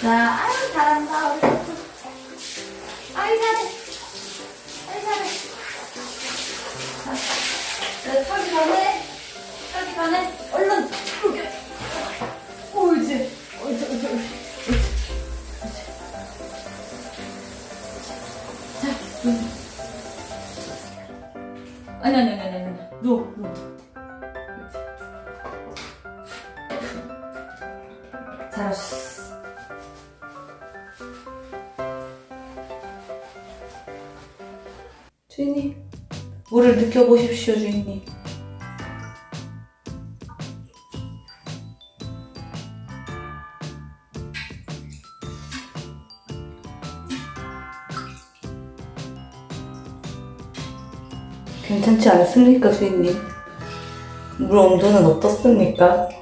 자, 아유, 잘한다, 우리. 아이, 잘해. 아이, 잘해. 자, 자, 타기 전에, 타기 전에, 얼른, 여기. 옳지. 옳지, 옳지, 옳지. 아니 아니 아니 아니 아니 누워 누워 잘하셨어 주인님 물을 느껴보십시오 주인님 괜찮지 않습니까 주인님? 물 온도는 어떻습니까?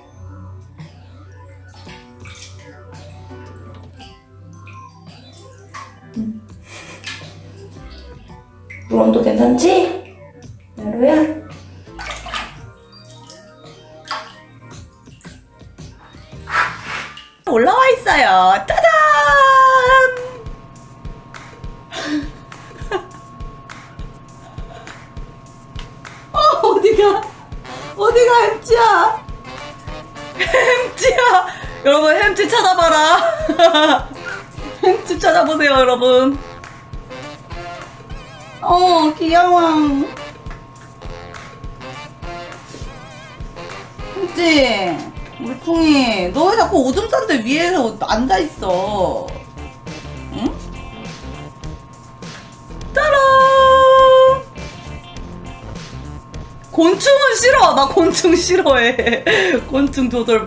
올라와 있어요. 짜잔! 어, 어디가? 어디가 햄찌야? 햄찌야! 여러분, 햄찌 찾아봐라. 햄찌 찾아보세요, 여러분. 어, 귀여워. 햄찌, 물풍이, 너 왜 자꾸 오줌 싼데 위에서 앉아있어? 응? 따란! 곤충은 싫어. 나 곤충 싫어해. 곤충 조절.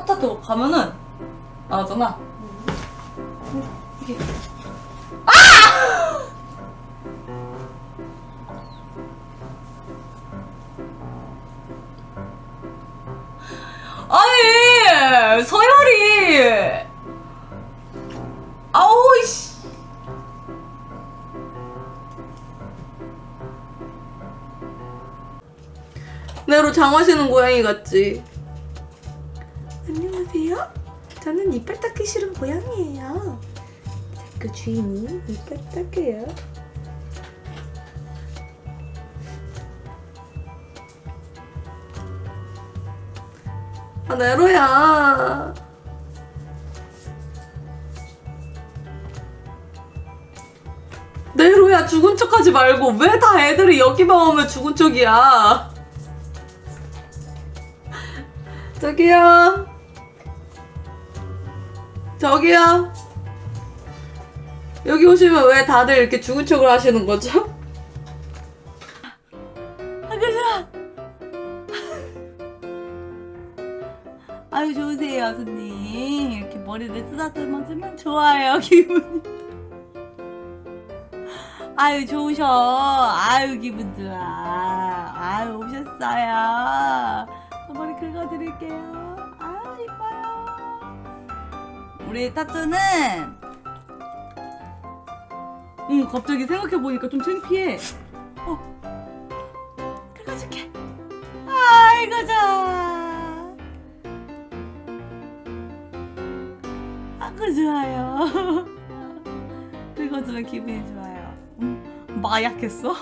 타타도 가면은 나오잖아. 이게 아! 아니 서열이 아우 씨. 내로 장화시는 고양이 같지? 저는 이빨 닦기 싫은 고양이에요. 그 주인이 이빨 닦여요. 아, 네로야. 네로야, 죽은 척 하지 말고, 왜 다 애들이 여기만 오면 죽은 척이야? 저기요. 저기요. 여기 오시면 왜 다들 이렇게 죽은 척을 하시는 거죠? 아, 그래. 아유, 좋으세요, 손님. 이렇게 머리를 쓰다듬어주면 좋아요, 기분이. 아유, 좋으셔. 아유, 기분 좋아. 아유, 오셨어요. 저 머리 긁어드릴게요. 우리 타투는 응 갑자기 생각해보니까 좀 창피해. 어. 긁어줄게. 아이고 좋아 아이고 좋아요. 긁어주면 기분이 좋아요. 음, 마약했어?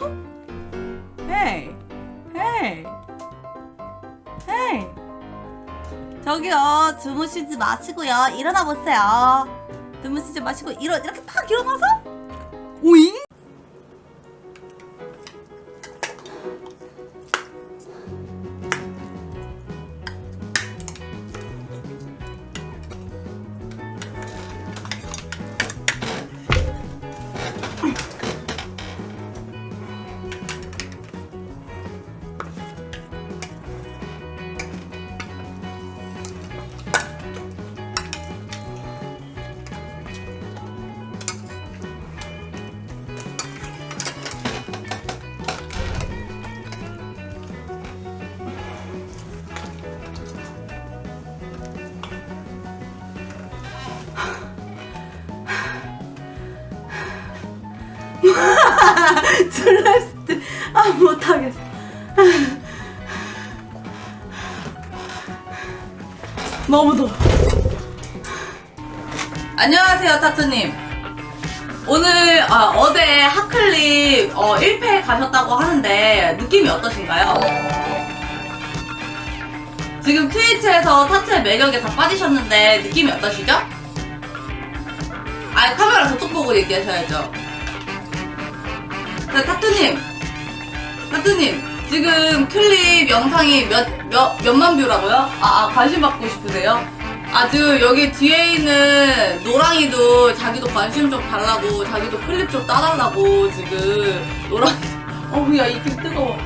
헤이 헤이 저기요 주무시지 마시고요. 일어나 보세요. 주무시지 마시고 일어 이렇게 딱 일어나서? 오잉? 슬래스트 아 못하겠어 너무 더워 안녕하세요 타투님 오늘 아, 어제 하클립 어, 1패 가셨다고 하는데 느낌이 어떠신가요? 지금 트위치에서 타투의 매력에 다 빠지셨는데 느낌이 어떠시죠? 아 카메라 저쪽 보고 얘기하셔야죠 자, 타투님 타투님 지금 클립 영상이 몇, 몇, 몇만 뷰라고요? 아, 아 관심 받고 싶으세요? 아 지금 여기 뒤에 있는 노랑이도 자기도 관심 좀 달라고 자기도 클립 좀 따달라고 지금 노랑이 어우 야 이게 뜨거워